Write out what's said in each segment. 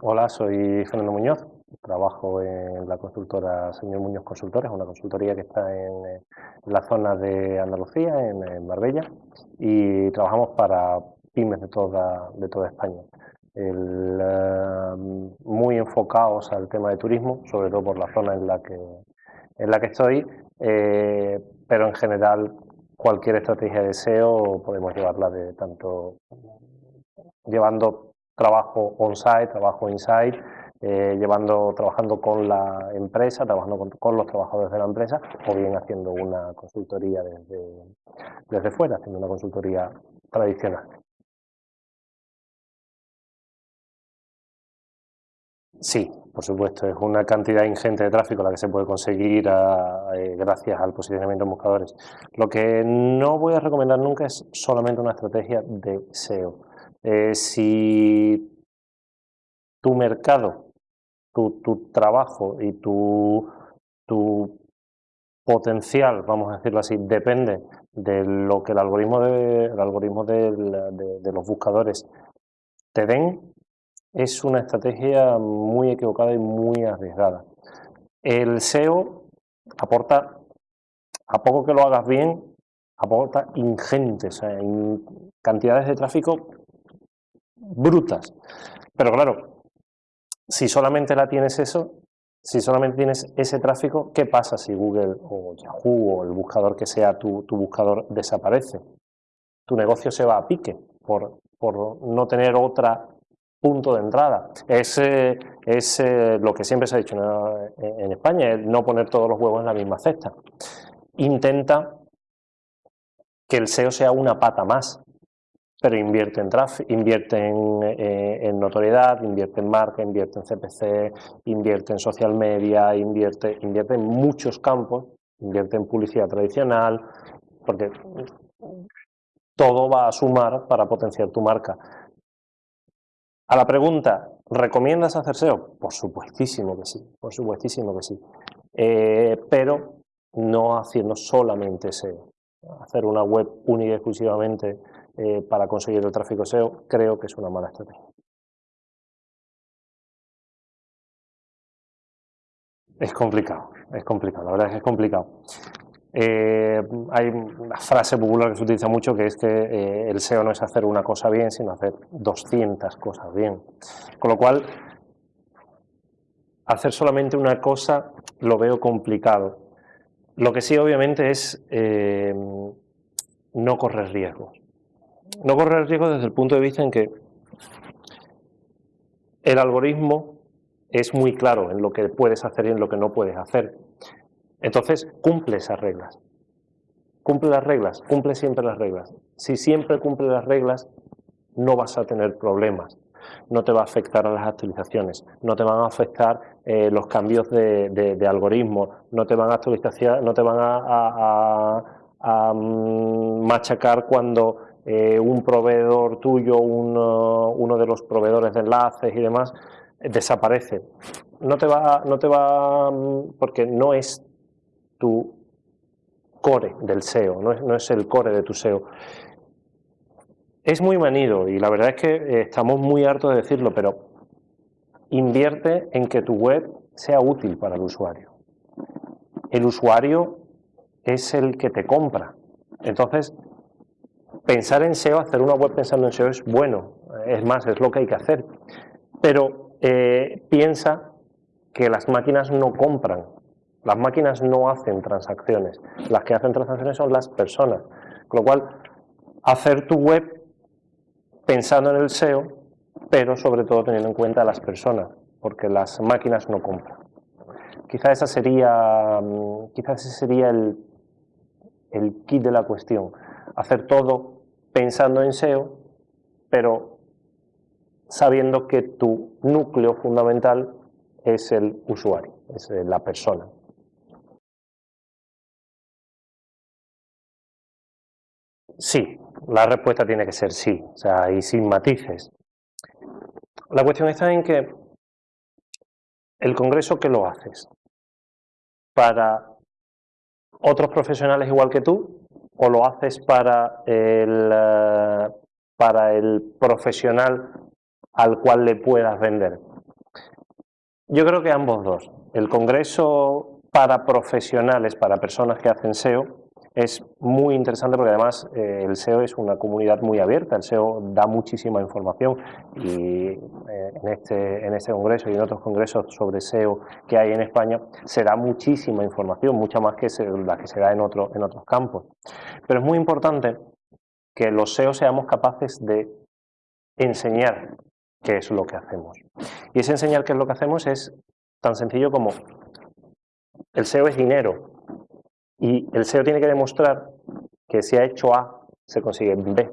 Hola, soy Fernando Muñoz, trabajo en la consultora Señor Muñoz Consultores, una consultoría que está en, la zona de Andalucía, en, Marbella, y trabajamos para pymes de toda, de toda España. Eh, muy enfocados al tema de turismo, sobre todo por la zona en la que, en la que estoy, eh, pero en general cualquier estrategia de SEO podemos llevarla de tanto llevando trabajo on-site, trabajo in-site, eh, llevando, trabajando con la empresa, trabajando con, los trabajadores de la empresa, o bien haciendo una consultoría desde, desde fuera, haciendo una consultoría tradicional. Sí, por supuesto, es una cantidad ingente de tráfico la que se puede conseguir eh, gracias al posicionamiento en buscadores. Lo que no voy a recomendar nunca es solamente una estrategia de SEO. Eh, si tu mercado, tu, trabajo y tu, tu, potencial, vamos a decirlo así, depende de lo que el algoritmo de, el algoritmo de los buscadores te den, es una estrategia muy equivocada y muy arriesgada. El SEO aporta, a poco que lo hagas bien, aporta ingentes, cantidades de tráfico brutas. Pero claro, si solamente la tienes eso, si solamente tienes ese tráfico, ¿qué pasa si Google o Yahoo o el buscador que sea tu, buscador desaparece? Tu negocio se va a pique por, no tener otra punto de entrada. Es, es eh, lo que siempre se ha dicho en España, no poner todos los huevos en la misma cesta. Intenta que el SEO sea una pata más, pero invierte en tráfico, invierte eh, en, notoriedad, invierte en marca, invierte en CPC, invierte en social media, invierte, invierte en muchos campos, invierte en publicidad tradicional, porque todo va a sumar para potenciar tu marca. A la pregunta, ¿recomiendas hacer SEO? Por supuestísimo que sí, por supuestísimo que sí, eh, pero no haciendo solamente SEO. Hacer una web única y exclusivamente eh, para conseguir el tráfico SEO, creo que es una mala estrategia. Es complicado, es complicado, la verdad es que es complicado. Eh, hay una frase popular que se utiliza mucho que es que eh, el SEO no es hacer una cosa bien, sino hacer 200 cosas bien. Con lo cual, hacer solamente una cosa lo veo complicado. Lo que sí, obviamente, es no correr riesgos no correr riesgo desde el punto de vista en que el algoritmo es muy claro en lo que puedes hacer y en lo que no puedes hacer. Entonces, cumple esas reglas. Cumple las reglas, cumple siempre las reglas. Si siempre cumple las reglas, no vas a tener problemas. No te va a afectar a las actualizaciones, no te van a afectar eh, los cambios de, algoritmo, no te van a actualizar, no te van a mm, machacar cuando eh, un proveedor tuyo, uno, de los proveedores de enlaces y demás, desaparece. No te va, no te va, porque no es tu core del SEO, no es, no es el core de tu SEO. Es muy manido y la verdad es que eh, estamos muy hartos de decirlo, pero invierte en que tu web sea útil para el usuario. El usuario es el que te compra. Entonces, pensar en SEO, hacer una web pensando en SEO es bueno, es más, es lo que hay que hacer. Pero eh, piensa que las máquinas no compran, las máquinas no hacen transacciones, las que hacen transacciones son las personas. Con lo cual, hacer tu web pensando en el SEO, pero sobre todo teniendo en cuenta a las personas, porque las máquinas no compran. Quizá esa sería, mm, quizás ese sería el, el kit de la cuestión hacer todo pensando en SEO, pero sabiendo que tu núcleo fundamental es el usuario, es la persona. Sí, la respuesta tiene que ser sí, o sea, y sin matices. La cuestión está en que el congreso que lo haces para otros profesionales igual que tú o lo haces para el, eh, para el profesional al cual le puedas vender. Yo creo que ambos dos. El congreso para profesionales, para personas que hacen SEO, es muy interesante porque además eh, el SEO es una comunidad muy abierta, el SEO da muchísima información y eh, en, este, en este congreso y en otros congresos sobre SEO que hay en España se da muchísima información, mucha más que la que se da en, otro, en otros campos. Pero es muy importante que los SEO seamos capaces de enseñar qué es lo que hacemos. Y ese enseñar qué es lo que hacemos es tan sencillo como el SEO es dinero, y el SEO tiene que demostrar que si ha hecho A, se consigue B.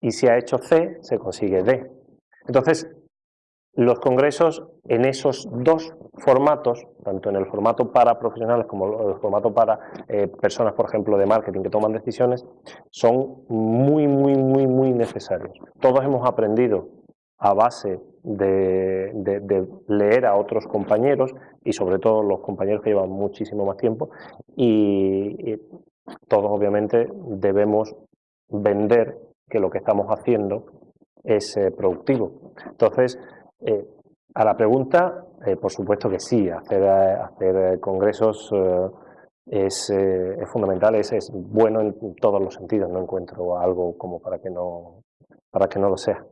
Y si ha hecho C, se consigue D. Entonces, los congresos en esos dos formatos, tanto en el formato para profesionales como en el formato para eh, personas, por ejemplo, de marketing que toman decisiones, son muy, muy, muy, muy necesarios. Todos hemos aprendido a base de, leer a otros compañeros y sobre todo los compañeros que llevan muchísimo más tiempo y, todos obviamente debemos vender que lo que estamos haciendo es eh, productivo. Entonces, eh, a la pregunta, eh, por supuesto que sí, hacer, hacer congresos es, es, fundamental, es, es bueno en todos los sentidos, no encuentro algo como para que no, para que no lo sea.